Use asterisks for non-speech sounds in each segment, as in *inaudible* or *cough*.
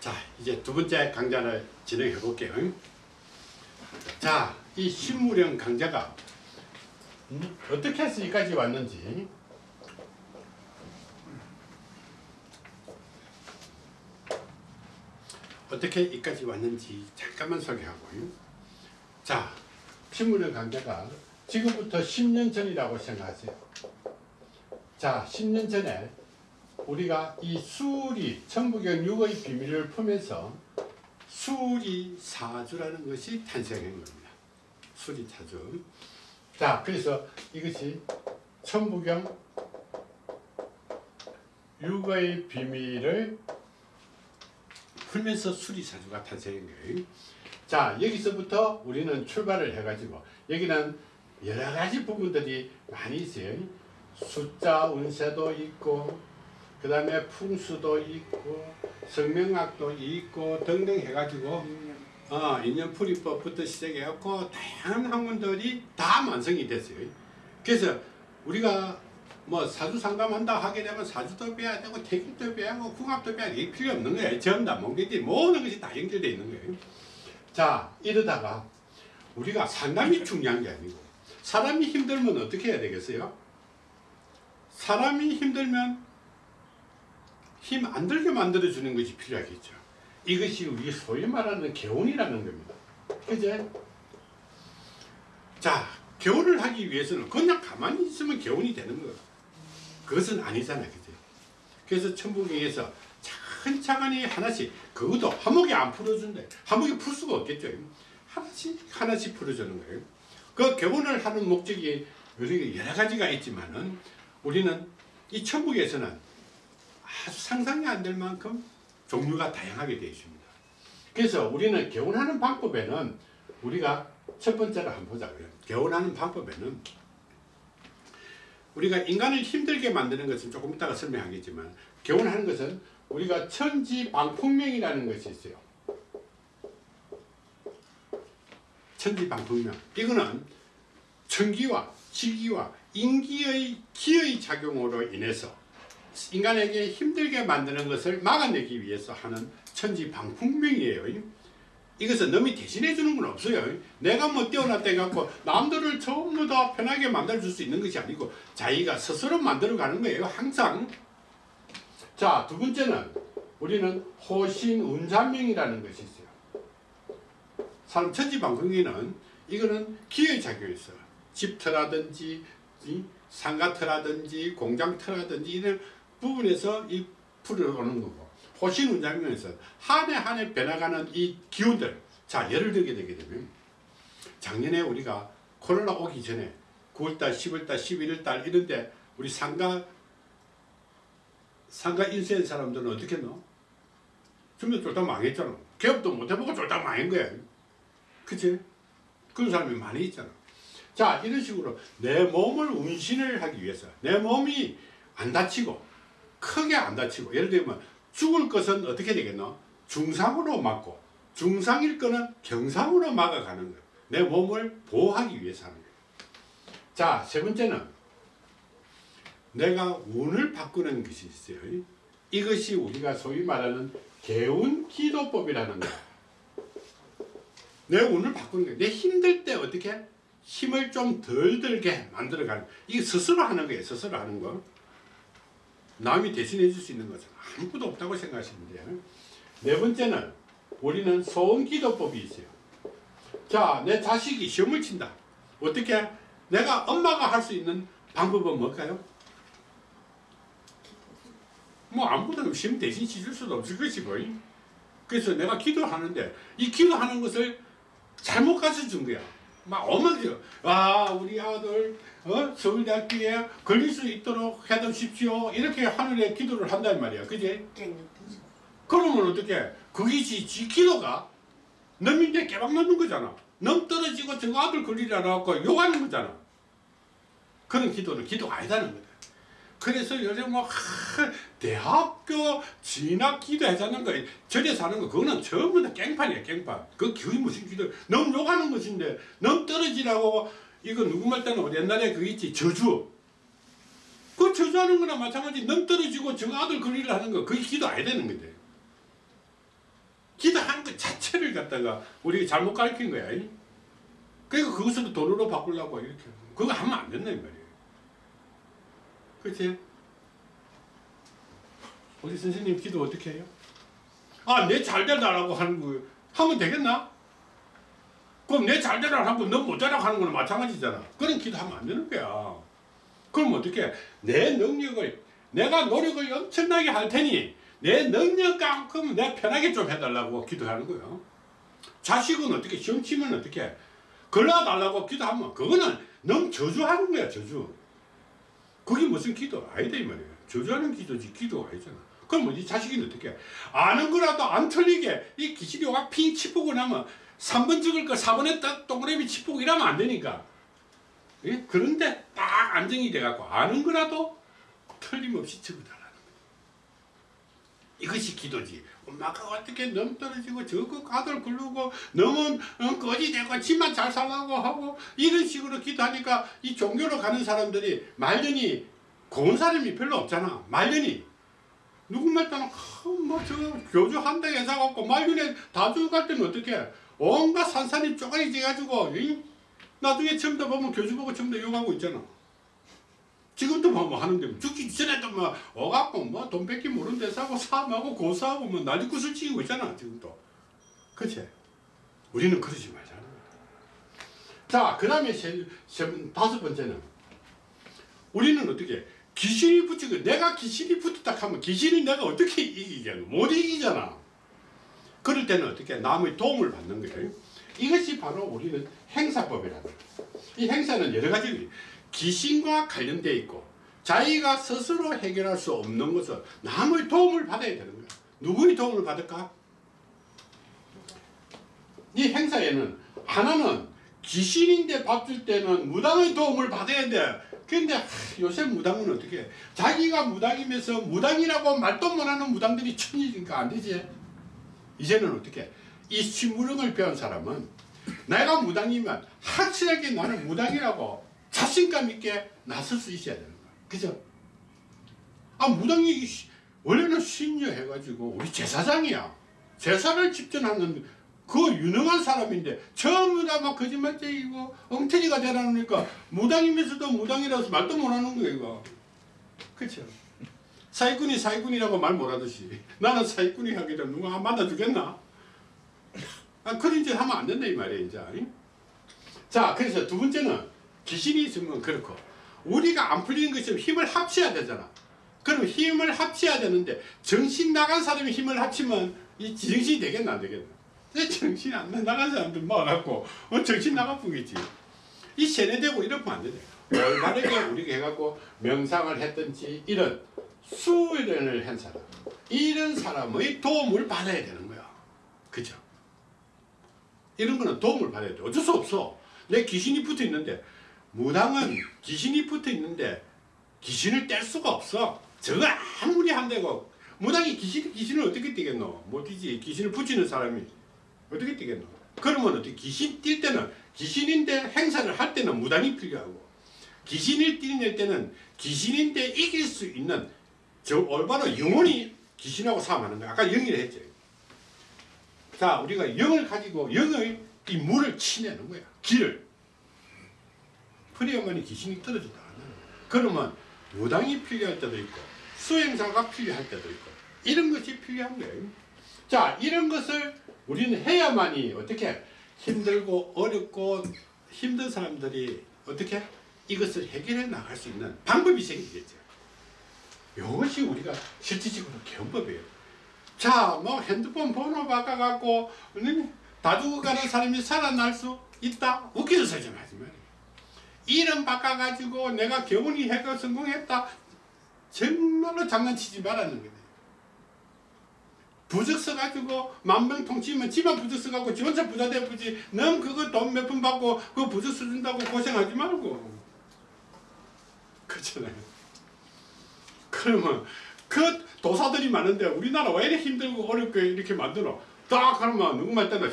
자 이제 두 번째 강좌를 진행해 볼게요. 자이 신무령 강좌가 음, 어떻게 해서 여기까지 왔는지. 어떻게 여기까지 왔는지 잠깐만 소개하고요. 자 신무령 강좌가 지금부터 10년 전이라고 생각하세요. 자 10년 전에 우리가 이 수리 천부경 6의 비밀을 풀면서 수리 사주라는 것이 탄생한 겁니다. 수리 사주. 자, 그래서 이것이 천부경 6의 비밀을 풀면서 수리 사주가 탄생한 거예요. 자, 여기서부터 우리는 출발을 해가지고 여기는 여러 가지 부분들이 많이 있어요. 숫자 운세도 있고 그 다음에 풍수도 있고 성명학도 있고 등등 해가지고 어, 인연풀이법부터 시작해갖고 다양한 학문들이 다 완성이 됐어요. 그래서 우리가 뭐 사주 상담한다 하게 되면 사주도 빼야 되고 태길도 빼야 하고 궁합도 빼야 되고 필요 없는 거예요. 전다 몽개지 모든 것이 다 연결되어 있는 거예요. 자 이러다가 우리가 상담이 중요한 게 아니고 사람이 힘들면 어떻게 해야 되겠어요? 사람이 힘들면 힘 안 들게 만들어 주는 것이 필요하겠죠. 이것이 우리 소위 말하는 개운이라는 겁니다. 그제? 자, 개운을 하기 위해서는 그냥 가만히 있으면 개운이 되는 거 그것은 아니잖아. 그제? 그래서 천부경에서 차근차근히 하나씩, 그것도 한목이 안 풀어준대. 한목이 풀 수가 없겠죠. 하나씩, 하나씩 풀어주는 거예요. 그 개운을 하는 목적이 여러 가지가 있지만은 우리는 이 천국에서는 아주 상상이 안 될 만큼 종류가 다양하게 되어 있습니다. 그래서 우리는 개운하는 방법에는 우리가 첫 번째로 한번 보자고요. 개운하는 방법에는 우리가 인간을 힘들게 만드는 것은 조금 이따가 설명하겠지만 개운하는 것은 우리가 천지방풍명이라는 것이 있어요. 천지방풍명. 이거는 천기와 지기와 인기의 기의 작용으로 인해서 인간에게 힘들게 만드는 것을 막아내기 위해서 하는 천지방풍명이에요. 이것은 남이 대신해 주는 건 없어요. 내가 뭐 뛰어났다 해갖고 남들을 전부 다 편하게 만들어줄 수 있는 것이 아니고 자기가 스스로 만들어가는 거예요. 항상. 자, 두 번째는 우리는 호신운자명이라는 것이 있어요. 사람 천지방풍에는 이거는 기의 작용이 있어요. 집터라든지 상가터라든지 공장터라든지 이런 부분에서 이 풀어오는 거고 호신 운장면에서 한 해 한 해 변해가는 이 기운들 자 예를 들게 되게 되면 작년에 우리가 코로나 오기 전에 9월달 10월달 11월달 이런데 우리 상가 상가 인쇄한 사람들은 어떻게 했노? 전부 쫄딱 망했잖아 개업도 못해보고 쫄딱 망한 거야 그치? 그런 사람이 많이 있잖아 자 이런 식으로 내 몸을 운신을 하기 위해서 내 몸이 안 다치고 크게 안 다치고 예를 들면 죽을 것은 어떻게 되겠노? 중상으로 막고 중상일 거는 경상으로 막아가는 거예요. 내 몸을 보호하기 위해서 하는 거예요. 자, 세 번째는 내가 운을 바꾸는 것이 있어요. 이것이 우리가 소위 말하는 개운 기도법이라는 거야. 내 운을 바꾸는 거야. 내 힘들 때 어떻게 힘을 좀 덜 들게 만들어가는 이게 스스로 하는 거예요. 스스로 하는 거. 남이 대신해 줄 수 있는 것은 아무것도 없다고 생각하시면 돼요. 네 번째는 우리는 소원기도법이 있어요. 자, 내 자식이 시험을 친다. 어떻게? 내가 엄마가 할 수 있는 방법은 뭘까요? 뭐 아무것도 시험 대신 치줄 수도 없을 것이고 그래서 내가 기도하는데 이 기도하는 것을 잘못 가르쳐 준 거야. 막 어머니요. 아 우리 아들 어? 서울대학교에 걸릴 수 있도록 해두십시오. 이렇게 하늘에 기도를 한단 말이야. 그지? 그러면 어떻게? 그것이 지 기도가 넘인데 깨박 넣는 거잖아. 넘 떨어지고 저 아들 걸리라 나고 욕하는 거잖아. 그런 기도는 기도가 아니다는 거다. 그래서 요즘 뭐 하, 대학교 진학 기도하자는 거 절에서 하는 거 그거는 전부 다 깽판이야 깽판 그 그게 무슨 기도 너무 욕하는 것인데 너무 떨어지라고 이거 누구 말 때는 옛날에 그 있지 저주 그 저주하는 거나 마찬가지 너무 떨어지고 저 아들 그리를 하는 거 그게 기도 아야 되는 건데 기도하는 것 자체를 갖다가 우리가 잘못 가르친 거야. 그러니까 그것을 돈으로 바꾸려고 이렇게. 그거 하면 안 된다 이 말이에요. 그치? 우리 선생님 기도 어떻게 해요? 아, 내 잘되라고 하는 거 하면 되겠나? 그럼 내 잘되라 하고 너 못되라 하는 거는 마찬가지잖아. 그런 기도하면 안 되는 거야. 그럼 어떻게? 내 능력을 내가 노력을 엄청나게 할 테니 내 능력만큼 내 편하게 좀 해달라고 기도하는 거예요. 자식은 어떻게 시험 치면 어떻게 걸러달라고 기도하면 그거는 너무 저주하는 거야 저주. 그게 무슨 기도 아니다 이 말이에요. 저주하는 기도지 기도가 아니잖아. 그럼 이 자식이 어떻게 아는 거라도 안 틀리게 이와핑 치프고 나면 3번 찍을 거 4번에 딱 동그라미 치프고 이러면 안 되니까. 예? 그런데 딱 안정이 돼갖고 아는 거라도 틀림없이 적어달라는. 이것이 기도지. 엄마가 어떻게 넘 떨어지고 저거 가들 굴르고 너무 어, 거지 되고 집만 잘 살라고 하고 이런 식으로 기도하니까 이 종교로 가는 사람들이 말년이 고운 사람이 별로 없잖아. 말년이 누구 말 때는 뭐 저 교주 한 대에 사갖고 말년에 다주 갈 때는 어떻게 온갖 산산이 쪼가리 져가지고 이? 나중에 처음부터 보면 교주 보고 처음부터 욕하고 있잖아. 지금도 뭐, 뭐 하는데 죽기 전에도 뭐 오갖고 뭐돈 뺏기 모르는 데 사고 사하고 고사하고 뭐 난리굿을 치고 있잖아 지금도 그치? 우리는 그러지 거야 자그 다음에 다섯 번째는 우리는 어떻게 귀신이 붙이고 내가 귀신이 붙었다 하면 귀신이 내가 어떻게 이기겠노 못 이기잖아 그럴 때는 어떻게 남의 도움을 받는 거예요 이것이 바로 우리는 행사법이라는 거예요 이 행사는 여러 가지 귀신과 관련되어 있고 자기가 스스로 해결할 수 없는 것은 남의 도움을 받아야 되는 거야. 누구의 도움을 받을까? 이 행사에는 하나는 귀신인데 받을 때는 무당의 도움을 받아야 돼. 근데 요새 무당은 어떻게 해? 자기가 무당이면서 무당이라고 말도 못하는 무당들이 천이니까 안 되지. 이제는 어떻게 해? 이 심무령을 배운 사람은 내가 무당이면 확실하게 나는 무당이라고 자신감 있게 나설 수 있어야 되는 거야. 그죠? 아, 무당이 원래는 신녀 해가지고 우리 제사장이야. 제사를 집전하는 그 유능한 사람인데 전부 다 막 거짓말쟁이고 엉터리가 되라니까 무당이면서도 무당이라서 말도 못하는 거예요. 이거. 그쵸? 사기꾼이 사기꾼이라고 말 못하듯이 *laughs* 나는 사기꾼이 하게 되면 누가 만나주겠나? *laughs* 아, 그런 짓 하면 안 된다 이 말이에요. 이제. 자, 그래서 두 번째는 귀신이 있으면 그렇고 우리가 안 풀리는 것처럼 힘을 합쳐야 되잖아. 그럼 힘을 합쳐야 되는데 정신 나간 사람이 힘을 합치면 이 정신이 되겠나 안 되겠나? 정신이 안 나간 사람들 모아갖고 어, 정신 나가뿐이지. 이 세뇌되고 이러면 안 되네. 올바르게 우리가 해갖고 명상을 했든지 이런 수련을 한 사람 이런 사람의 도움을 받아야 되는 거야. 그죠? 이런 거는 도움을 받아야 돼. 어쩔 수 없어. 내 귀신이 붙어 있는데 무당은 귀신이 붙어 있는데 귀신을 뗄 수가 없어. 저거 아무리 한다고 무당이 귀신, 귀신을 어떻게 떼겠노? 못 뛰지. 귀신을 붙이는 사람이 어떻게 떼겠노? 그러면 어떻게 귀신 뛸 때는 귀신인데 행사를 할 때는 무당이 필요하고 귀신을 뛸 때는 귀신인데 이길 수 있는 저 올바로 영혼이 귀신하고 싸움하는 거야. 아까 영이라 했죠. 자, 우리가 영을 가지고 영의 이 물을 치내는 거야. 길을. 그래야만 귀신이 떨어진다. 그러면 무당이 필요할 때도 있고 수행사가 필요할 때도 있고 이런 것이 필요한 거예요. 자 이런 것을 우리는 해야만이 어떻게 힘들고 어렵고 힘든 사람들이 어떻게 이것을 해결해 나갈 수 있는 방법이 생기겠죠. 이것이 우리가 실질적으로 개헌법이에요. 자, 뭐 핸드폰 번호 바꿔갖고 다 죽어가는 사람이 살아날 수 있다? 웃기서 하지 말지 이름 바꿔가지고 내가 교훈이 해가 성공했다. 정말로 장난치지 말라는 거예요. 부적 써가지고 만명 통치면 집안 부적 써가지고 지 혼자 부자 되지 넌 그거 돈 몇 푼 받고 그 부적 써준다고 고생하지 말고 그렇잖아요 그러면 그 도사들이 많은데 우리나라 왜 이렇게 힘들고 어렵게 이렇게 만들어? 딱 하면 누구 말 때나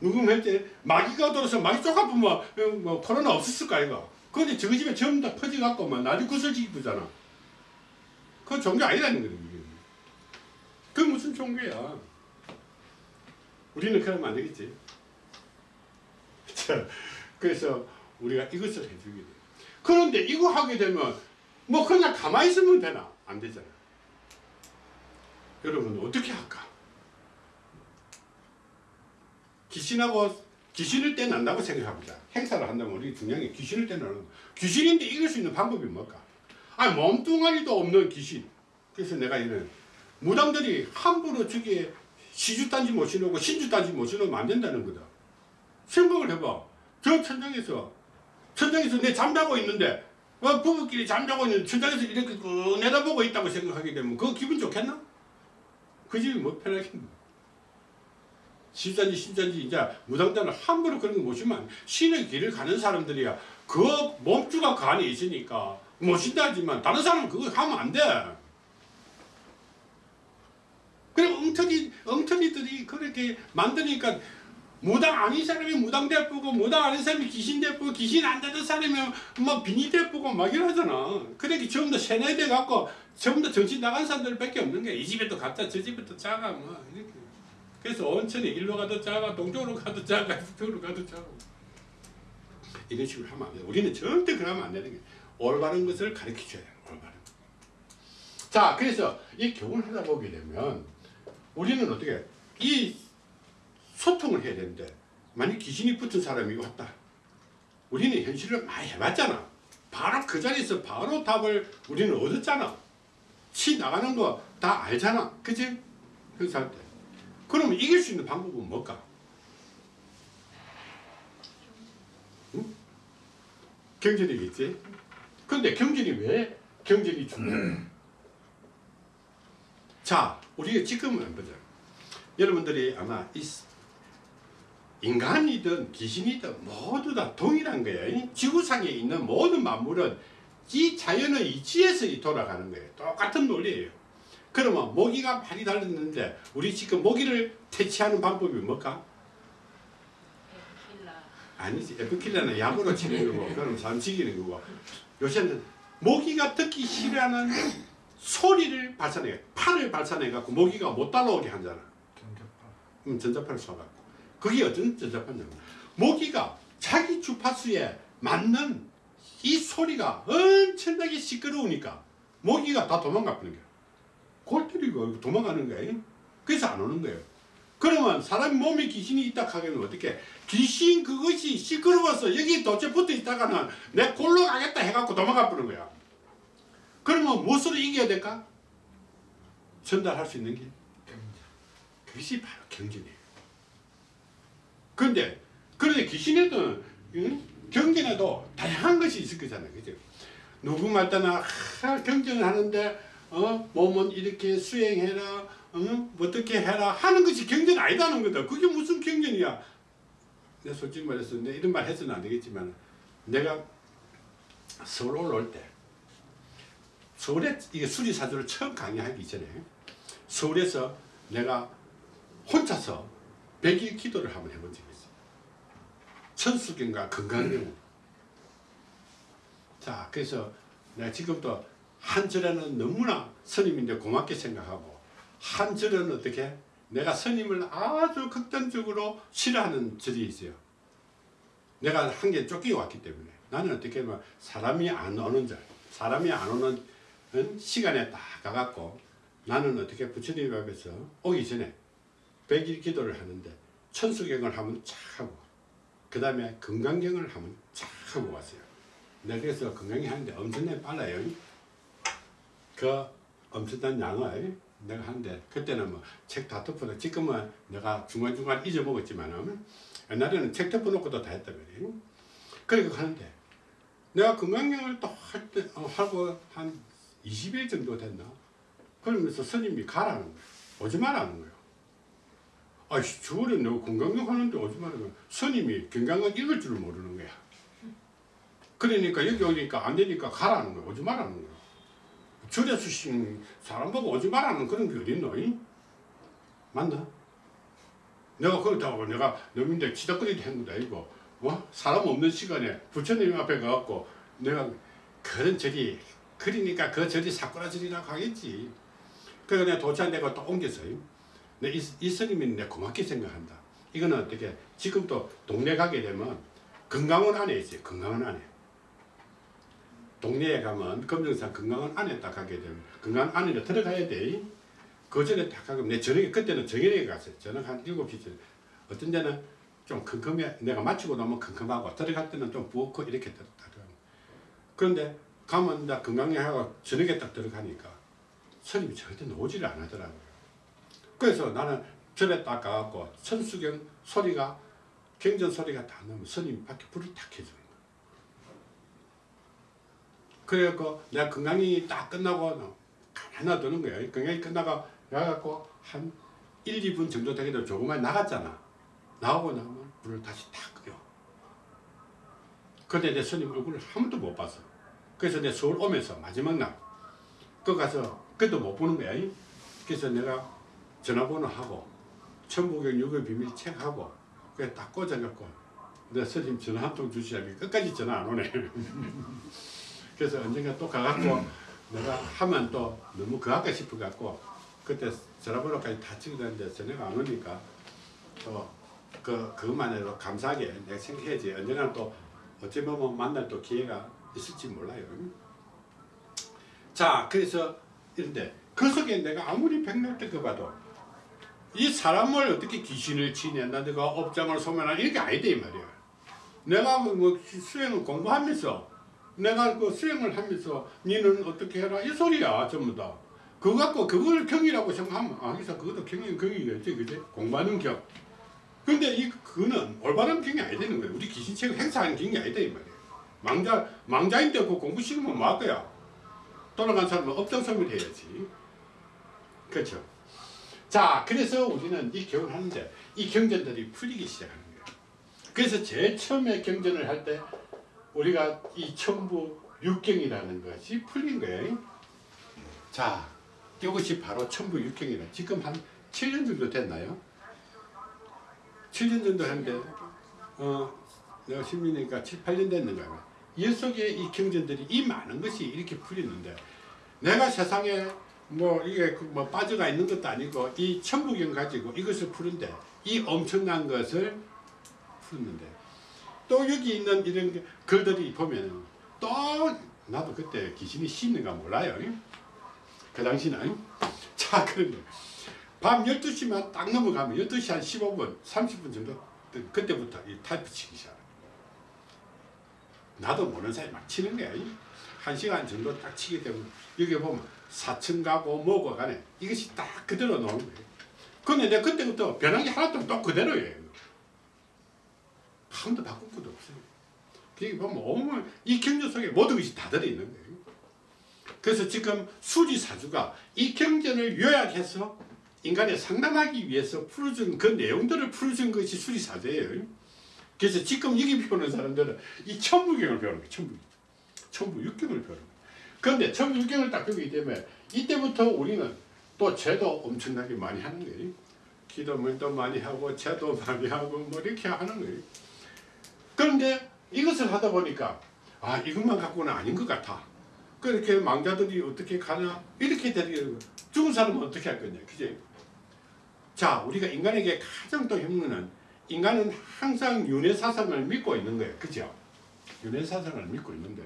누구 할때 마귀가 들어서 마귀 쪼가보면 뭐, 뭐 코로나 없었을 거 아이가? 근데 저기 집에 전부 다 퍼져갖고 막 나중에 구슬지기 부잖아. 그 종교 아니라는 거예요 그게 무슨 종교야? 우리는 그러면 안 되겠지. *laughs* 자, 그래서 우리가 이것을 해주게 돼. 그런데 이거 하게 되면 뭐 그냥 가만히 있으면 되나? 안 되잖아. 여러분 어떻게 할까? 귀신하고 귀신을 떼난다고 생각합니다. 행사를 한다면 우리 중요한 게 귀신을 떼나는 거. 귀신인데 이길 수 있는 방법이 뭘까? 아니 몸뚱아리도 없는 귀신. 그래서 내가 이런 무당들이 함부로 저기에 시주단지 못 신고 신주단지 못 신으면 안 된다는 거다. 생각을 해봐. 저 천장에서 천장에서 내 잠자고 있는데 어, 부부끼리 잠자고 있는데 천장에서 이렇게 그 내다보고 있다고 생각하게 되면 그거 기분 좋겠나? 그 집이 뭐 편하겠나? 시단지 신단지 이제 무당단을 함부로 그런 거 모시면 신의 길을 가는 사람들이야 그 몸주가 그 안에 있으니까 모신다지만 다른 사람은 그거 하면 안 돼. 그래 엉터리 엉터리들이 그렇게 만드니까 무당 아닌 사람이 무당 대쁘고 무당 아닌 사람이 귀신 대쁘고 귀신 안 되는 사람이 뭐 비니 대쁘고 막 이러잖아. 그러니까 전부 다 세뇌돼 갖고 전부 다 정신 나간 사람들 밖에 없는 거야. 이 집에도 갔다 저 집에도 작아 뭐 이렇게. 그래서 온천이 일로 가도 작아 동쪽으로 가도 작아 서쪽으로 가도 작아. 이런 식으로 하면 안 돼. 우리는 절대 그러면 안 되는 게 올바른 것을 가르쳐 줘야 돼. 올바른. 자, 그래서 이 교훈을 하다 보게 되면 우리는 어떻게 이 소통을 해야 되는데 만약 귀신이 붙은 사람이 왔다. 우리는 현실을 많이 해봤잖아. 바로 그 자리에서 바로 답을 우리는 얻었잖아. 치 나가는 거 다 알잖아. 그치? 행사할 때. 그러면 이길 수 있는 방법은 뭘까? 응? 경전이겠지? 근데 경전이 왜 경전이 중요해? 자, 우리가 지금은 보자. 여러분들이 아마 이 인간이든 귀신이든 모두 다 동일한 거예요. 지구상에 있는 모든 만물은 이 자연의 이치에서 돌아가는 거예요. 똑같은 논리예요. 그러면 모기가 많이 달렸는데 우리 지금 모기를 퇴치하는 방법이 뭘까? 에필라. 아니지. 에프킬라는 약으로 치는 거고 그럼 사람 죽이는 거고 요새는 모기가 듣기 싫어하는 소리를 발산해 팔을 발산해 갖고 모기가 못 따라오게 하잖아. 경계파. 음, 전자파를 쏴갖고 그게 어떤 전자파냐면 모기가 자기 주파수에 맞는 이 소리가 엄청나게 시끄러우니까 모기가 다 도망가 버는 거야 골 때리고 도망가는 거야 그래서 안 오는 거예요 그러면 사람 몸에 귀신이 있다 하면 어떻게 귀신 그것이 시끄러워서 여기 도체 붙어 있다가는 내 골로 가겠다 해갖고 도망가 버는 거야 그러면 무엇으로 이겨야 될까? 전달할 수 있는 게 경제. 그것이 바로 경전이에요. 그런데 그런데 귀신에도 응? 경전에도 다양한 것이 있을 거잖아요, 그죠? 누구 말따나 아, 경전을 하는데 어 몸은 이렇게 수행해라, 어? 어떻게 해라 하는 것이 경전 아니다는 거다. 그게 무슨 경전이야? 내가 솔직히 말해서 내 이런 말 해서는 안 되겠지만 내가 서울 올라올 때 서울에 이게 수리사주를 처음 강의하기 전에 서울에서 내가 혼자서 100일 기도를 한번 해본 적이. 천수경과 건강경. 자, 그래서 내가 지금도 한 절에는 너무나 스님인데 고맙게 생각하고 한 절은 어떻게 내가 스님을 아주 극단적으로 싫어하는 절이 있어요. 내가 한 개 쫓겨왔기 때문에 나는 어떻게 하면 사람이 안 오는 절, 사람이 안 오는 시간에 딱 가갖고 나는 어떻게 부처님 앞에서 오기 전에 백일 기도를 하는데 천수경을 하면 착 하고 그 다음에 건강경을 하면 착 하고 왔어요. 내가 그래서 건강이 하는데 엄청나게 빨라요. 그 엄청난 양을 내가 하는데 그때는 뭐 책 다 덮어도 지금은 내가 중간중간 잊어먹었지만은 옛날에는 책 덮어놓고도 다 했단 말이에요. 그러니까 하는데 내가 건강경을 또 할 때, 어, 하고 한 20일 정도 됐나? 그러면서 스님이 가라는 거예요. 오지 말라는 거예요. 아이씨, 주월에 내가 건강경 하는데 말라는 거야. 스님이 건강경 읽을 줄을 모르는 거야. 그러니까 여기 오니까 안 되니까 가라는 거야. 오지 말라는 거야. 절에 수신 사람 보고 오지 말라는 그런 게 어딨노? 이? 맞나? 내가 그렇다고 내가 너민데 치다거리도 한 것도 아니고 뭐 사람 없는 시간에 부처님 앞에 가갖고 내가 그런 절이 그러니까 그 절이 사쿠라 절이라고 하겠지. 그래서 내가 도착 내가 또 옮겼어요. 내 이, 이 스님이 내 고맙게 생각한다. 이거는 어떻게 지금도 동네 가게 되면 건강원 안에 있어요. 건강원 안에. 동네에 가면 검정산 건강원 안에 딱 가게 되면 건강원 안에 들어가야 돼. 그 전에 딱 가고 내 저녁에 그때는 저녁에 갔어요. 저녁 한 7시 전에. 어떤 데는 좀 컴컴해 내가 마치고 나면 컴컴하고 들어갈 때는 좀 부엌고 이렇게 들어가. 그런데 가면 나 건강하고 저녁에 딱 들어가니까 스님이 절대 나오지를 안 하더라고요. 그래서 나는 절에 딱 가갖고 천수경 소리가 경전 소리가 다 나면 스님 밖에 불을 탁 켜주는 거야. 그래갖고 내가 건강이 딱 끝나고 가만히 놔두는 거야. 건강이 끝나고 가갖고 한 1, 2분 정도 되기도 조금만 나갔잖아. 나오고 나면 불을 다시 탁 끄요. 근데 내 스님 얼굴을 한 번도 못 봤어. 그래서 내 서울 오면서 마지막 날, 그 가서 그것도 못 보는 거야. 그래서 내가 전화번호 하고 천부경 육의 비밀 책하고 그래 딱 꽂아갖고 내 스님 전화 한 통 주시자니 끝까지 전화 안 오네. *laughs* 그래서 언젠가 또 가갖고 내가 하면 또 너무 그할까 싶어갖고 그때 전화번호까지 다 찍어놨는데 전화가 안 오니까 또 그, 그것만 해도 감사하게 내가 생각해야지 언젠가 또 어찌 보면 만날 또 기회가 있을지 몰라요. 자, 그래서 이런데 그 속에 내가 아무리 백날 겪어봐도 이 사람을 어떻게 귀신을 치냐, 내가 업장을 소멸하는 이게 아니다 이 말이야. 내가 뭐 수행을 공부하면서 내가 그 수행을 하면서 니는 어떻게 해라 이 소리야 전부 다. 그거 갖고 그걸 경이라고 생각하면 아 그래서 그것도 경이 경이겠지 그지 공부하는 경. 근데 이 그거는 올바른 경이 아니 되는 거야. 우리 귀신책을 행사하는 경이 아니다 이 말이야. 망자 망자인데 그 공부 시키면 뭐할 거야? 돌아간 사람은 업장설명 해야지. 그렇죠. 자, 그래서 우리는 이 하는데 이 경전들이 풀리기 시작하는 거예요. 그래서 제일 처음에 경전을 할 때 우리가 이 천부 육경이라는 것이 풀린 거예요. 자, 이것이 바로 천부 육경이라. 지금 한 7년 정도 됐나요? 7년 정도 했는데, 어, 내가 신민이니까 7, 8년 됐는가. 이 속에 이 경전들이 이 많은 것이 이렇게 풀리는데, 내가 세상에 뭐 이게 뭐 빠져가 있는 것도 아니고 이 천부경 가지고 이것을 푸는데 이 엄청난 것을 푸는데 또 여기 있는 이런 글들이 보면 또 나도 그때 귀신이 씻는가 몰라요. 그 당시는. *laughs* 자 그런데 밤 12시만 딱 넘어가면 12시 한 15분 30분 정도 그때부터 이 타이프 치기 시작 나도 모르는 사이 막 치는 거야. 한 시간 정도 딱 치게 되면 여기 보면 사층 가고 뭐고 간에 이것이 딱 그대로 나오는 거예요. 근데 내가 그때부터 변한 게 하나도 또 그대로예요. 한 번도 바꾼 것도 없어요. 그게 보면 오늘 이 경전 속에 모든 것이 다 들어있는 거예요. 그래서 지금 수지사주가 이 경전을 요약해서 인간에 상담하기 위해서 풀어준 그 내용들을 풀어준 것이 수지사주예요. 그래서 지금 여기 배우는 사람들은 이 천부경을 배우는 거예요. 천부경. 천부 육경을 배우는 거예요. 그런데 천부 육경을 딱 배우기 때문에 이때부터 우리는 또 제도 엄청나게 많이 하는 거예요. 기도물도 많이 하고 제도 많이 하고 뭐 이렇게 하는 거예요. 그런데 이것을 하다 보니까 아 이것만 갖고는 아닌 것 같아. 그렇게 망자들이 어떻게 가냐 이렇게 되는. 죽은 사람은 어떻게 할 거냐 그지? 자 우리가 인간에게 가장 또 힘든 인간은 항상 윤회 사상을 믿고 있는 거예요. 그죠? 윤회 사상을 믿고 있는데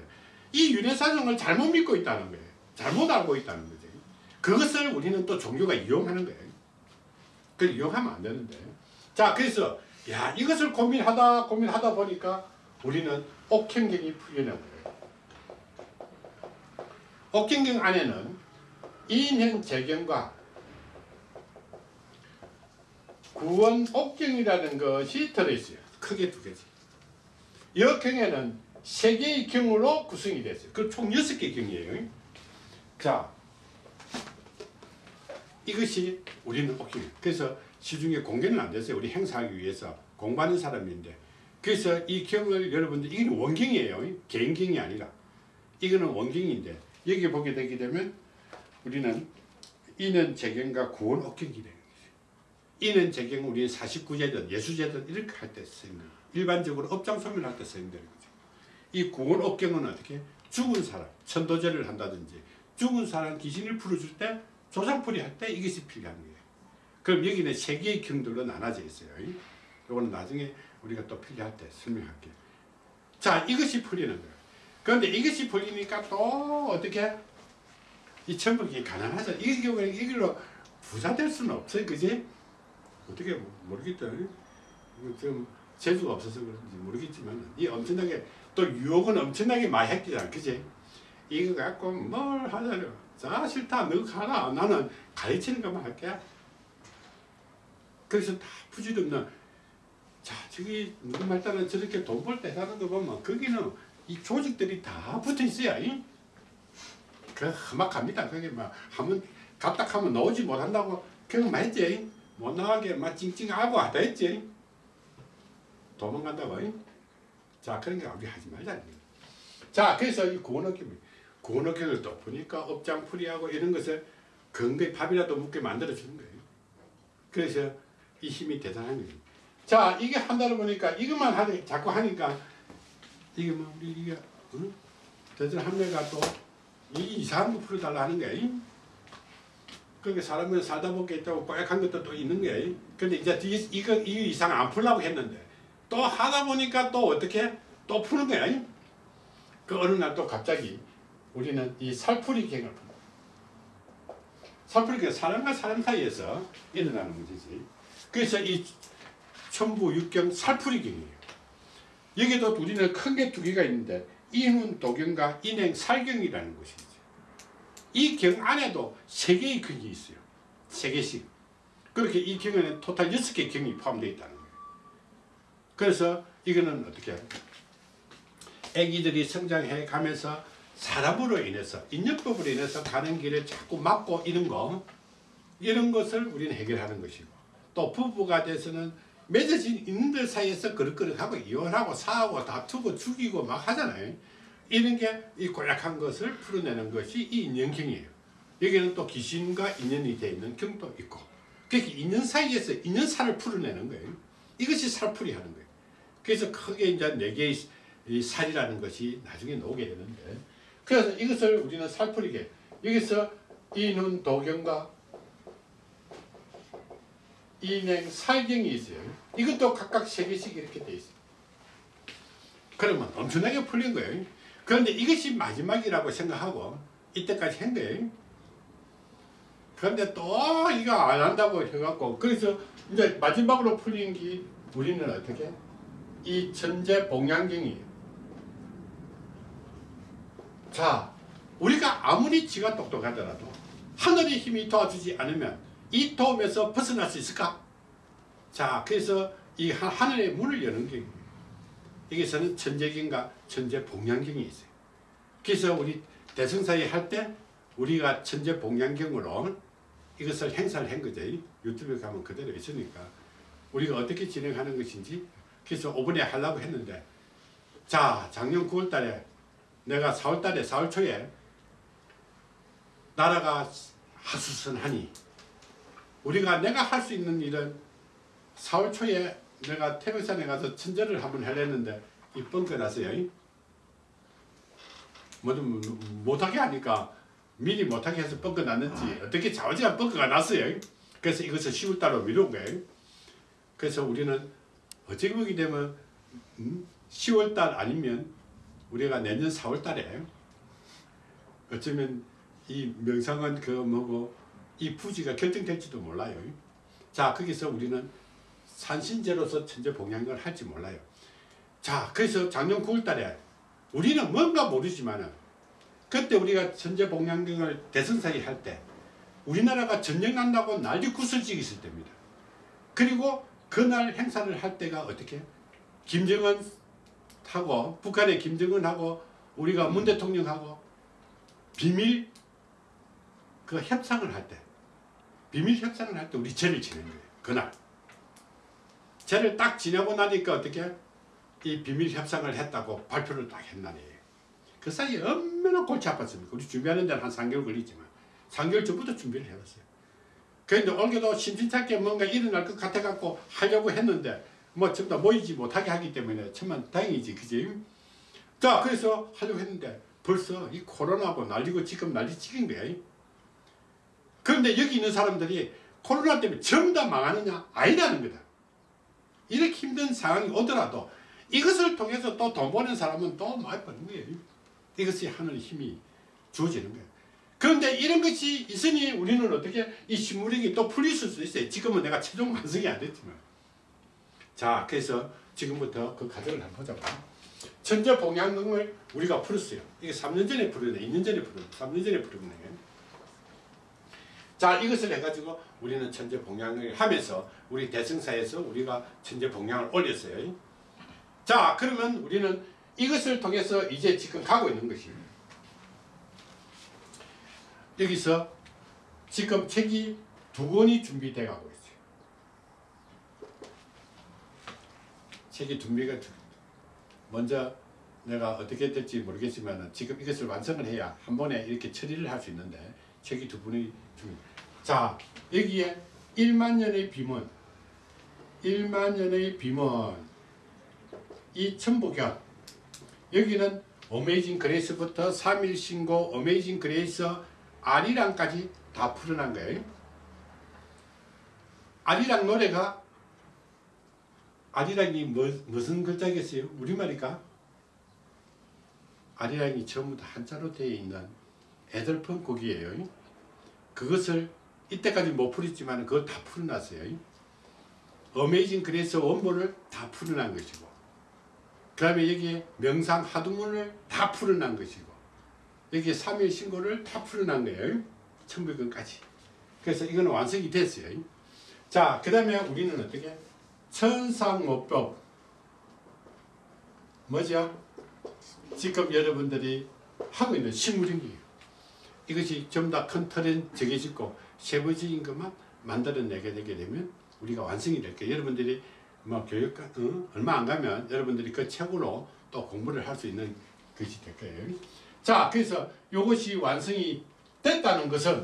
이 윤회사상을 잘못 믿고 있다는 거예요. 잘못 알고 있다는 거죠. 그것을 우리는 또 종교가 이용하는 거예요. 그 이용하면 안 되는데. 자, 그래서 야 이것을 고민하다 고민하다 보니까 우리는 옥행경이 풀려난 거예요. 옥행경 안에는 인행 재경과 구원 옥경이라는 것이 들어있어요. 크게 두 개지. 이 경에는 세 개의 경으로 구성이 됐어요. 그총 여섯 개 경이에요. 자, 이것이 우리는 옥경이에요. 그래서 시중에 공개는 안 됐어요. 우리 행사하기 위해서 공부하는 사람인데. 그래서 이 경을 여러분들, 이건 원경이에요. 개인경이 아니라. 이거는 원경인데, 여기 보게 되게 되면 우리는 이는 재경과 구원 옥경이 돼요. 이는 재경 우리 49제든 예수제든 이렇게 할 때 쓰입니다. 일반적으로 업장 소멸할 때 거죠. 이 구원 업경은 어떻게 죽은 사람 천도제를 한다든지 죽은 사람 귀신을 풀어줄 때 조상풀이 할 때 이것이 필요한 거예요. 그럼 여기는 세 개의 경들로 나눠져 있어요. 요거는 나중에 우리가 또 필요할 때 설명할게요. 자, 이것이 풀리는 거예요. 그런데 이것이 풀리니까 또 어떻게 이 천국이 가난하죠. 이 경우에 이걸로 부자 될 수는 없어요. 그지? 어떻게 모르겠다. 좀 재주가 없어서 그런지 모르겠지만 이 엄청나게 또 유혹은 엄청나게 많이 했잖아. 그지? 이거 갖고 뭘 하자려. 자, 싫다. 너 가라. 나는 가르치는 것만 할게. 그래서 다 부질없는 자, 저기 누구 말 따라 저렇게 돈 벌때 하는 거 보면 거기는 이 조직들이 다 붙어 있어요. 이? 그 험악합니다. 그게 막 하면 갑딱하면 나오지 못한다고 경험했지. 못 나가게 막 찡찡하고 하다 했지. 도망간다고. 이? 자, 게 우리 하지 말자. 자, 그래서 이 구원학교, 구원학교를 또 보니까 업장풀이하고 이런 것을 근거에 밥이라도 묻게 만들어주는 거예요. 그래서 이 힘이 대단한 거죠. 자, 이게 한다고 보니까 이것만 하니, 자꾸 하니까 이게 뭐 우리 이게 응? 대전 한매가 또 이 이상한 거 풀어달라 하는 거야. 그러니까 사람은 살다 보게 있다고 뽀약한 것도 또 있는 거야. 근데 이제 이, 이거 이 이상 안 풀라고 했는데 또 하다 보니까 또 어떻게 또 푸는 거야. 그 어느 날 또 갑자기 우리는 이 살풀이 갱을 푼다. 살풀이 갱 사람과 사람 사이에서 일어나는 문제지. 그래서 이 천부 육경 살풀이 경이에요. 여기도 우리는 큰 게 두 개가 있는데 인운 도경과 인행 살경이라는 것이죠. 이경 안에도 세 개의 경이 있어요. 세 개씩. 그렇게 이 경에는 토탈 여섯 개의 경이 포함되어 있다는 거예요. 그래서 이거는 어떻게 애기들이 성장해 가면서 사람으로 인해서 인연법으로 인해서 가는 길에 자꾸 막고 이런 거 이런 것을 우리는 해결하는 것이고 또 부부가 돼서는 맺어진 있는들 사이에서 그릇그릇하고 이혼하고 싸우고 다투고 죽이고 막 하잖아요. 이런 게 이 고약한 것을 풀어내는 것이 이 인연경이에요. 여기는 또 귀신과 인연이 되어 있는 경도 있고 그렇게 인연 사이에서 인연살을 풀어내는 거예요. 이것이 살풀이 하는 거예요. 그래서 크게 이제 네 개의 이 살이라는 것이 나중에 나오게 되는데 그래서 이것을 우리는 살풀이게 여기서 이눈 도경과 인행 살경이 있어요. 이것도 각각 세 개씩 이렇게 돼 있어요. 그러면 엄청나게 풀린 거예요. 그런데 이것이 마지막이라고 생각하고 이때까지 한 거예요. 그런데 또 이거 안 한다고 해갖고 그래서 이제 마지막으로 풀린 게 우리는 어떻게 이 천재 봉양경이에요. 자, 우리가 아무리 지가 똑똑하더라도 하늘의 힘이 도와주지 않으면 이 도움에서 벗어날 수 있을까? 자, 그래서 이 하- 하늘의 문을 여는 게 여기서는 천재경과 천재 봉양경이 있어요. 그래서 우리 대성사에 할 때 우리가 천재 봉양경으로 이것을 행사를 한 거죠. 유튜브에 가면 그대로 있으니까 우리가 어떻게 진행하는 것인지 그래서 5분에 하려고 했는데 자 작년 9월 달에 내가 4월 달에 4월 초에 나라가 하수선하니 우리가 내가 할 수 있는 일은 4월 초에 내가 태백산에 가서 천재를 한번 하려는데 이번 거 났어요. 뭐좀 못하게 하니까 미리 못하게 해서 뻥거 났는지 어떻게 좌우지간 뻥거가 났어요. 그래서 이것을 10월 달로 미룬 거예요. 그래서 우리는 보게 되면 음, 10월 달 아니면 우리가 내년 4월 달에 어쩌면 이 명상은 그 뭐고 이 부지가 결정될지도 몰라요. 자 거기서 우리는 산신제로서 천재 봉양을 할지 몰라요. 자 그래서 작년 9월 달에 우리는 뭔가 모르지만은 그때 우리가 천재 봉양경을 대선사에 할때 우리나라가 전쟁 난다고 난리 구슬지기 있을 때입니다. 그리고 그날 행사를 할 때가 어떻게 김정은 하고 북한의 김정은하고 우리가 문 대통령하고 비밀 그 협상을 할 때 비밀 협상을 할 때 우리 죄를 지낸 거예요. 그날 죄를 딱 지내고 나니까 어떻게 이 비밀 협상을 했다고 발표를 딱 했나니에요. 그 사이에 얼마나 골치 아팠습니까? 우리 준비하는 데는 한 3개월 걸리지만 3개월 전부터 준비를 해왔어요. 그런데 올게도 심심찮게 뭔가 일어날 것 같아갖고 하려고 했는데 뭐 전부 다 모이지 못하게 하기 때문에 천만 다행이지 그지? 자 그래서 하려고 했는데 벌써 이 코로나고 난리고 지금 난리 찍은 거야. 그런데 여기 있는 사람들이 코로나 때문에 전부 다 망하느냐? 아니라는 거다. 이렇게 힘든 상황이 오더라도 이것을 통해서 또 돈 버는 사람은 또 많이 버는 거예요. 이것이 하늘 힘이 주어지는 거예요. 그런데 이런 것이 있으니 우리는 어떻게 이 식물력이 또 풀릴 수 있어요. 지금은 내가 최종 완성이 안 됐지만. 자, 그래서 지금부터 그 과정을 한번 보자고. 천재 봉양금을 우리가 풀었어요. 이게 3년 전에 풀었네. 2년 전에 풀었네. 3년 전에 풀었네. 자, 이것을 해가지고 우리는 천재 봉양을 하면서 우리 대승사에서 우리가 천재 봉양을 올렸어요. 자, 그러면 우리는 이것을 통해서 이제 지금 가고 있는 것입니다. 여기서 지금 책이 두 권이 준비돼 가고 있어요. 책이 준비가 돼. 먼저 내가 어떻게 될지 모르겠지만 지금 이것을 완성을 해야 한 번에 이렇게 처리를 할 수 있는데 책이 두 분이. 자 여기에 1만 년의 비문 1만 년의 비문 이 천부경 여기는 어메이징 그레이스부터 3일 신고 어메이징 그레이스 아리랑까지 다 풀어난 거예요. 아리랑 노래가 아리랑이 뭐, 무슨 글자겠어요? 우리말이까? 아리랑이 전부 다 한자로 되어 있는 애들폰 곡이에요. 그것을 이때까지 못 풀었지만 그걸 다 풀어놨어요. 어메이징 그래서 원본을 다 풀어난 것이고 그 다음에 여기에 명상 하두문을 다 풀어난 것이고 여기에 3일 신고를 다 거예요. 천백건까지. 그래서 이거는 완성이 됐어요. 자, 그 다음에 우리는 어떻게? 천상모법. 뭐죠? 지금 여러분들이 하고 있는 식물인이에요. 이것이 전부 다큰 틀은 정해지고 세부적인 것만 만들어내게 되게 되면 우리가 완성이 될 거예요. 여러분들이 뭐 교육, 어? 얼마 안 가면 여러분들이 그 책으로 또 공부를 할 수 있는 것이 될 거예요. 자, 그래서 이것이 완성이 됐다는 것은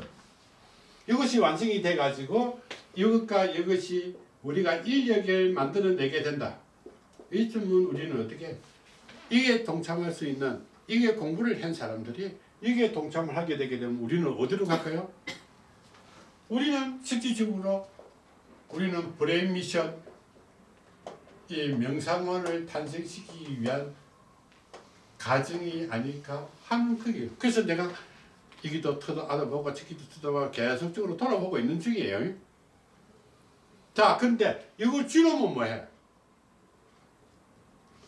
이것이 완성이 돼 가지고 이것과 이것이 우리가 인력을 만들어내게 된다. 이점은 우리는 어떻게 이게 동참할 수 있는 이게 공부를 한 사람들이 이게 동참을 하게 되게 되면 우리는 어디로 갈까요? 우리는 실질적으로 우리는 브레인 미션 이 명상원을 탄생시키기 위한 가정이 하는 거예요. 그래서 내가 이기도 터도 알아보고 저기도 터다보고 계속적으로 돌아보고 있는 중이에요. 자, 근데 이걸 쥐놓으면 뭐해?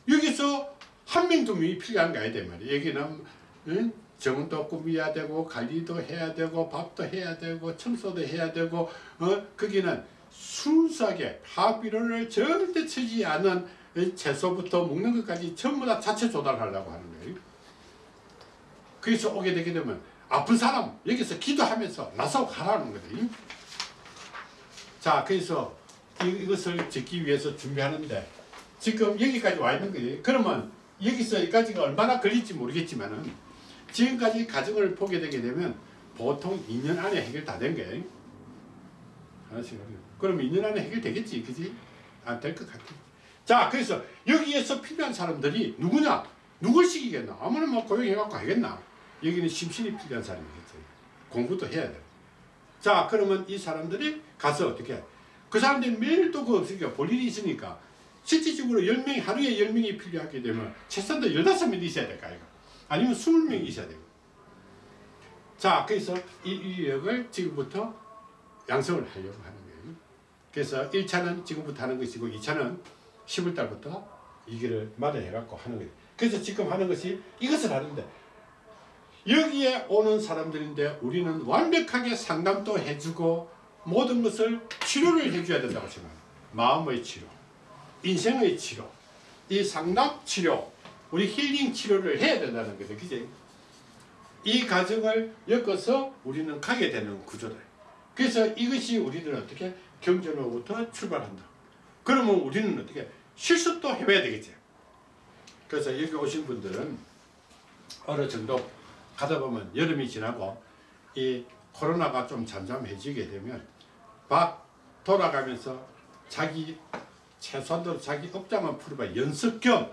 여기서 한 명, 두 명이 필요한 거야, 돼 말이야. 여기는, 응? 정도 꾸며야 되고, 관리도 해야 되고, 밥도 해야 되고, 청소도 해야 되고, 어? 거기는 순수하게 하비료를 절대 치지 않은 채소부터 먹는 것까지 전부 다 자체 조달하려고 하는 거예요. 그래서 오게 되게 되면 아픈 사람 여기서 기도하면서 나서 가라는 거예요. 자, 그래서 이, 것을 짓기 위해서 준비하는데 지금 여기까지 와 있는 거예요. 그러면 여기서 여기까지가 얼마나 걸릴지 모르겠지만 은 지금까지 가정을 보게 되게 되면 보통 2년 안에 해결 다 된 거예요. 하나씩. 그러면 2년 안에 해결되겠지, 그지? 안 될 것 같아. 자, 그래서 여기에서 필요한 사람들이 누구냐? 누굴 시키겠나? 아무나 뭐 고용해갖고 하겠나? 여기는 심신이 필요한 사람이겠죠. 공부도 해야 돼. 자, 그러면 이 사람들이 가서 어떻게 해? 그 사람들이 매일 또 그 없으니까 볼 일이 있으니까 실질적으로 10명이 하루에 10명이 필요하게 되면 최소한도 15명이 있어야 될까 이거. 아니면 20명이 있어야 되고. 자, 그래서 이 인력을 지금부터 양성을 하려고 하는 거예요. 그래서 1차는 지금부터 하는 것이고 2차는 10월 달부터 이 길을 마련해 갖고 하는 거예요. 그래서 지금 하는 것이 이것을 하는데 여기에 오는 사람들인데 우리는 완벽하게 상담도 해주고 모든 것을 치료를 해줘야 된다고 생각합니다. 마음의 치료, 인생의 치료, 이 상담 치료, 우리 힐링 치료를 해야 된다는 거죠. 그지? 이 과정을 엮어서 우리는 가게 되는 구조다. 그래서 이것이 우리는 어떻게 경전으로부터 출발한다. 그러면 우리는 어떻게 실습도 해봐야 되겠지. 그래서 여기 오신 분들은 어느 정도 가다 보면 여름이 지나고 이 코로나가 좀 잠잠해지게 되면 막 돌아가면서 자기 최소한도 자기 업장만 풀어봐 연습 겸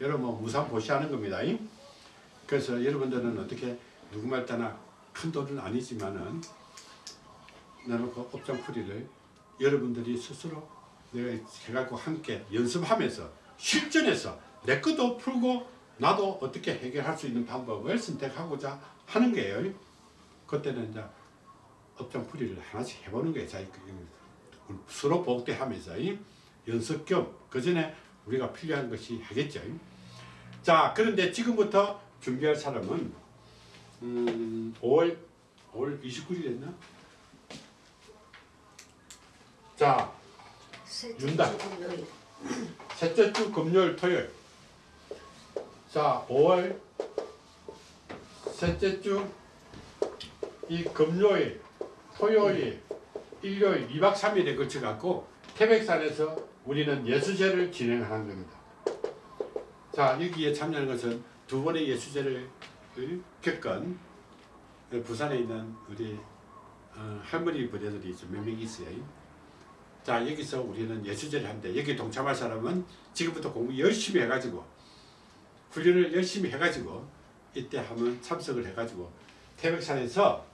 여러분 뭐 무상 보시하는 겁니다. 그래서 여러분들은 어떻게 누구 말 따나 큰 돈은 아니지만은 나는 그 업장 풀이를 여러분들이 스스로 내가 해갖고 함께 연습하면서 실전에서 내 것도 풀고 나도 어떻게 해결할 수 있는 방법을 선택하고자 하는 거예요. 그때는 이제 업장풀이를 하나씩 해보는 거예요. 자기 그 서로 복대하면서 이 연습 겸 그 전에 우리가 필요한 것이 하겠죠. 자 그런데 지금부터 준비할 사람은 음, 5월 5월 29일 됐나? 자 윤다. 셋째 주 금요일 토요일. 자 5월 셋째 주 이 금요일 토요일 일요일 2박 3일에 걸쳐 갖고 태백산에서 우리는 예수제를 진행하는 겁니다. 자 여기에 참여하는 것은 두 번의 예수제를 겪은 부산에 있는 우리 어, 할머니 부대들이 좀몇명 있어요 자 여기서 우리는 예수제를 하는데 여기 동참할 사람은 지금부터 공부 열심히 해가지고 훈련을 열심히 해가지고 이때 한번 참석을 해가지고 태백산에서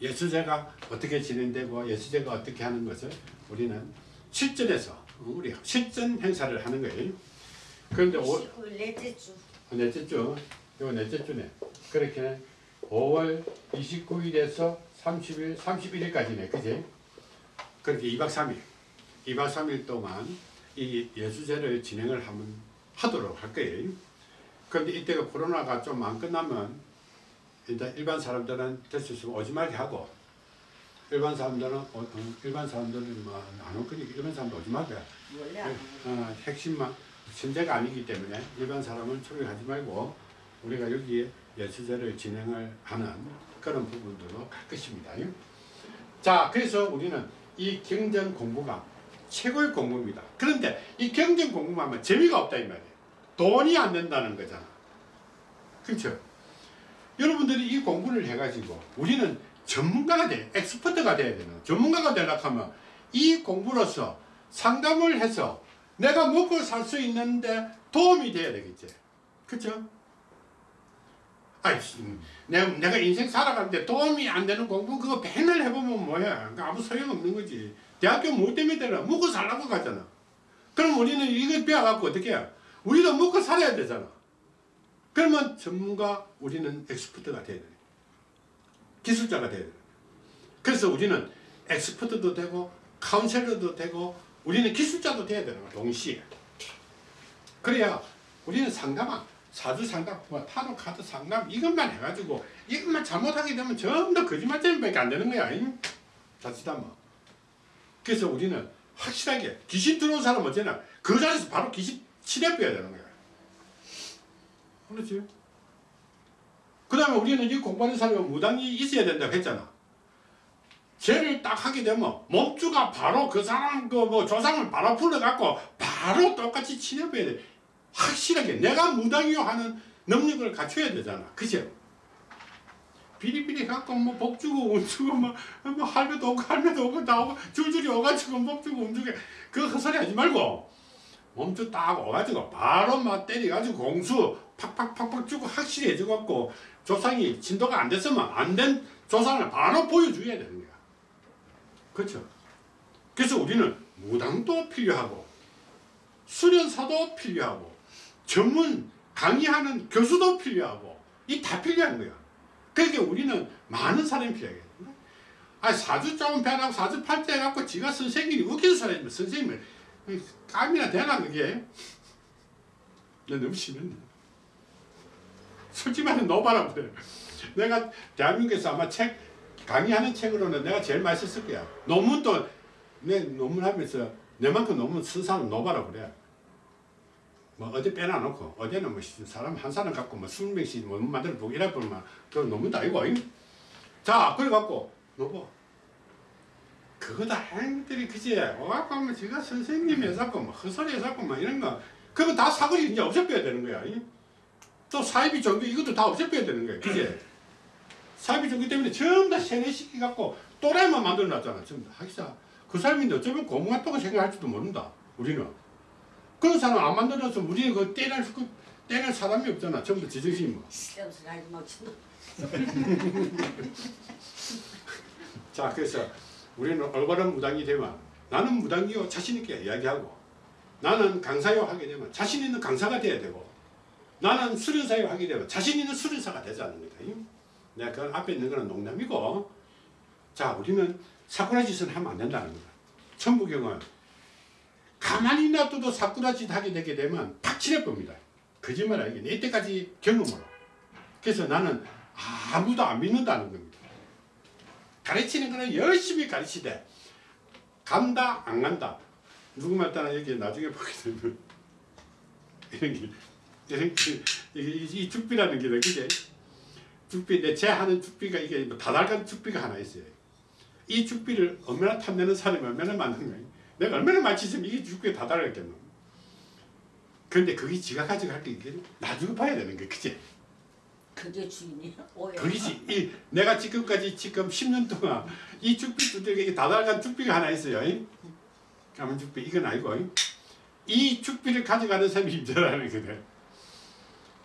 예수제가 어떻게 진행되고 예수제가 어떻게 하는 것을 우리는 실전에서 우리 실전 행사를 하는 거예요. 그런데 오, 19일 넷째 주 넷째 주, 이거 넷째 주네. 그렇게 5월 29일에서 30일, 31일까지네, 그지? 그렇게 2박 3일, 2박 3일 동안 이 예수제를 진행을 하면, 하도록 할 거예요. 그런데 이때가 코로나가 좀 안 끝나면 일단 일반 사람들은 될 수 있으면 오지 말게 하고 일반 사람들은 어, 어, 일반 사람들은 뭐안올 거니까 일반 사람들 오지 말게 원래 안 어, 핵심만 신자가 아니기 때문에 일반 사람은 초대하지 말고 우리가 여기에 예수제를 진행을 하는 그런 부분들로 갈 것입니다. 자, 그래서 우리는 이 경전 공부가 최고의 공부입니다. 그런데 이 경전 공부하면 재미가 없다 이 말이에요. 돈이 안 된다는 거잖아. 그렇죠? 여러분들이 이 공부를 해가지고 우리는 전문가가 돼, 엑스퍼트가 돼야 되는 전문가가 되려고 하면 이 공부로서 상담을 해서 내가 먹고 살 수 있는데 도움이 돼야 되겠지. 그쵸? 아이씨, 내가, 내가 인생 살아가는데 도움이 안 되는 공부 그거 맨날 해보면 뭐야. 그 아무 소용없는 거지. 대학교 뭐 때문에 되나? 먹고 살라고 가잖아. 그럼 우리는 이거 배워갖고 어떻게 해? 우리도 먹고 살아야 되잖아. 그러면 전문가, 우리는 엑스퍼트가 돼야 돼. 기술자가 돼야 돼. 그래서 우리는 엑스퍼트도 되고, 카운셀러도 되고, 우리는 기술자도 돼야 되는 거야, 동시에. 그래야 우리는 상담한 사주 상담, 뭐 타로 카드 상담 이것만 해가지고 이것만 잘못하게 되면 전부 다 거짓말쟁이밖에 안 되는 거야. 잉? 자칫하면. 그래서 우리는 확실하게 귀신 들어온 사람 어쩌나 그 자리에서 바로 귀신 치료해야 되는 거야. 그렇지? 그 다음에 우리는 이 공부하는 사람은 무당이 있어야 된다고 했잖아. 죄를 딱 하게 되면 몸주가 바로 그 사람 그 뭐 조상을 바로 불러갖고 바로 똑같이 치료해야 돼. 확실하게 내가 무당이요 하는 능력을 갖춰야 되잖아. 그죠? 비리비리 갖고 뭐 복주고 운주고 뭐, 뭐 할매도 오고 할매도 오고 다 오고 줄줄이 오가지고 복주고 운주고 그 헛소리 하지 말고 몸주 딱 오가지고 바로 막 때려가지고 공수 팍팍팍팍 주고 확실히 해줘갖고 조상이 진도가 안 됐으면 안 된 조상을 바로 보여줘야 되는 거야. 그렇죠? 그래서 우리는 무당도 필요하고 수련사도 필요하고 전문 강의하는 교수도 필요하고 이 다 필요한 거야. 그러니까 우리는 많은 사람이 필요해. 아 사주 조금 배라고 사주 팔자 해갖고 지가 선생님이 웃기는 사람이면 선생님을 깜이나 되나 그게? 나 너무 심했네. 솔직히 말해 너봐라 그래. 내가 대한민국에서 아마 책 강의하는 책으로는 내가 제일 많이 썼을 거야. 논문도 내 논문 하면서 내만큼 논문 쓴 사람 너봐라 그래. 뭐 어디 빼놔놓고 어제는 뭐 사람 한 사람 갖고 뭐 스무 명씩 논문 만들어 보고 이래 보면 그 논문도 아니고 잉? 자 그래 갖고 너봐 그거 다 행들이 그지? 와갖고 하면 지가 선생님이 해갖고 뭐 헛소리 해갖고 뭐 이런 거. 그거 다 사거리 이제 없애빼야 되는 거야 잉? 또 사이비 종교 이것도 다 없애빼야 되는 거야 그지? 사이비 종교 때문에 전부 다 세뇌시키 갖고 또라이만 만들어 놨잖아 전부 다. 하기사 그 사람인데 어쩌면 고문 같다고 생각할지도 모른다 우리는 그런 사람 안 만들어서 우리는 그 떼낼 그 떼낼 사람이 없잖아 전부 제정신이 뭐. *laughs* 자 그래서 우리는 올바른 무당이 되면 나는 무당이요 자신 있게 이야기하고 나는 강사요 하게 되면 자신 있는 강사가 돼야 되고 나는 수련사요 하게 되면 자신 있는 수련사가 되자는 거다. 내가 그 앞에 있는 거는 농담이고 자 우리는 사쿠라 짓은 하면 안 된다는 거다. 천부경은 가만히 놔둬도 사쿠라 짓 하게 되게 되면 탁 칠해봅니다. 거짓말 아니겠네. 이때까지 경험으로. 그래서 나는 아무도 안 믿는다는 겁니다. 가르치는 거는 열심히 가르치되 간다 안 간다 누구 말따나 여기 나중에 보게 되면 *laughs* 이런 게 이런 게 이게 이- 이 죽비라는 게 그게 죽비 내제 하는 죽비가 이게 뭐 다달간 죽비가 하나 있어요. 이 죽비를 얼마나 탐내는 사람이 얼마나 많은 거예요. 내가 얼마나 많지면 이게 죽비가 다달았겠노. 그런데 그게 지가 가져갈 게 이게 나중에 봐야 되는 게 그지. 그게 주인이야? 그것이 이 내가 지금까지 지금 10년 동안 이 죽비 두들에게 다달간 죽비가 하나 있어요. 가문 죽비 이건 아니고 이 죽비를 가져가는 사람이 임자라는 거든.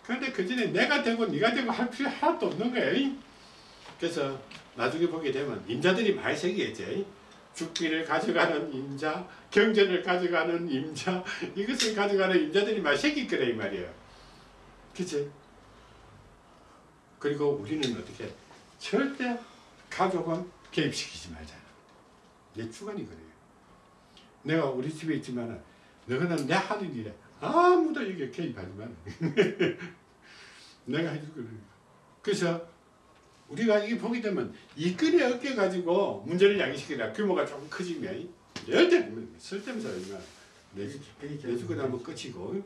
그런데 그 전에 내가 되고 네가 되고 할 필요 하나도 없는 거예요. 그래서 나중에 보게 되면 임자들이 많이 생기겠지. 죽비를 가져가는 임자, 경전을 가져가는 임자, 이것을 가져가는 임자들이 많이 생길 거래 이 말이에요. 그치? 그리고 우리는 어떻게 절대 가족은 개입시키지 말자. 내 주관이 그래요. 내가 우리 집에 있지만은 너는 내 하는 일에 아무도 여기 개입하지 마라. *laughs* 내가 해줄 거니까. 그래서 우리가 이게 보게 되면 이끈에 어깨 가지고 문제를 야기시키라. 규모가 조금 커지면 절대 쓸데없어 내주 내주고 나면 끝이고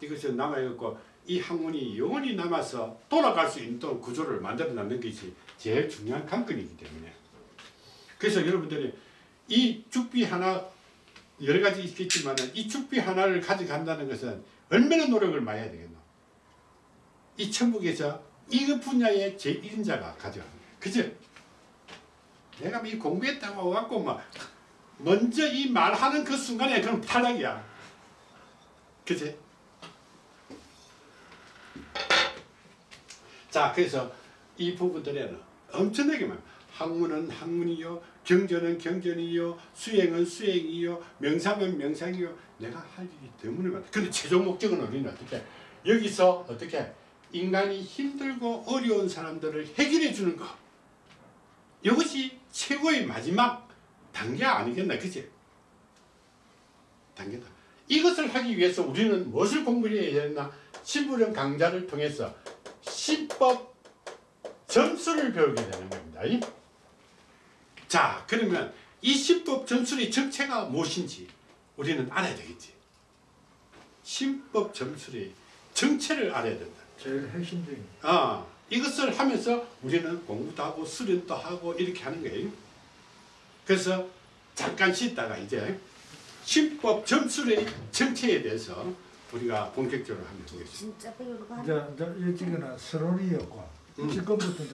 이것이 남아있고 이 학문이 영원히 남아서 돌아갈 수 있는 또 구조를 만들어 놨는 것이 제일 중요한 관건이기 때문에. 그래서 여러분들이 이 죽비 하나 여러 가지 있겠지만 이 죽비 하나를 가져간다는 것은 얼마나 노력을 많이 해야 되겠노? 이 천국에서 이그 분야의 제1인자가 가져가는 거예요 그죠? 내가 이 공부했다고 와갖고 막 먼저 이 말하는 그 순간에 그럼 탈락이야. 그치? 자 그래서 이 부분들에는 엄청나게 많아 학문은 학문이요 경전은 경전이요 수행은 수행이요 명상은 명상이요. 내가 할 일이 때문에 많다 근데 최종 목적은 우리는 어떻게? 여기서 어떻게 인간이 힘들고 어려운 사람들을 해결해 주는 것 이것이 최고의 마지막 단계 아니겠나 그치? 단계다 이것을 하기 위해서 우리는 무엇을 공부해야 했나 신부령 강좌를 통해서 신법 점수를 배우게 되는 겁니다. 이? 자 그러면 이 신법 점수의 정체가 무엇인지 우리는 알아야 되겠지. 신법 점수의 정체를 알아야 된다. 제일 핵심적인 아 이것을 하면서 우리는 공부도 하고 수련도 하고 이렇게 하는 거예요. 그래서 잠깐 쉬다가 이제 신법 점수의 정체에 대해서 우리가 본격적으로 하면 되겠습니다. 진짜 배우고 이제 하는 이제 일찍은 서론이었고 음. 지금부터